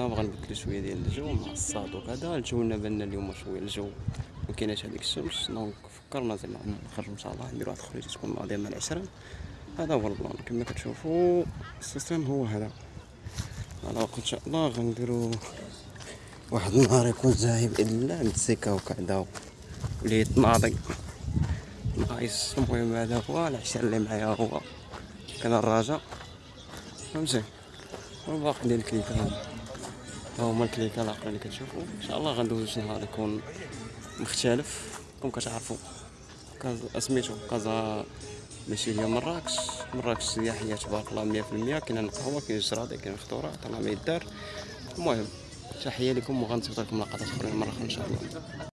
غنبدلو شوية ديال الجو مع الصاد وكذا. الجو لنا اليوم شوية الجو مكايناش هاديك الشمس donc فكرنا زعما نخرج إن شاء الله نديرو واحد الخريجه تكون ناضيه مع العشرين هذا هو البلان. كما كتشوفوا ال système هو هذا. وقت إن شاء الله غنديرو واحد النهار يكون زاهي بإذن الله متسكا وكذا ولي تناضي nice المهم هذا هو العشاء اللي معايا هو. كان الرجاء فهمتي؟ والباقي ديال الكليكا ها هما الكليكا الاخرين اللي كتشوفوا إن شاء الله غندوزو شي نهار يكون مختلف. كون كتعرفوا سميتو كازا ماشي هي مراكش مراكش سياحيه تبارك الله مية في المية. كاين القهوة كاين الجرادة كاين الخضورات راه ما يدار. المهم تحية لكم وغنتظر لكم لقطات أخرين مرة أخرى إن شاء الله.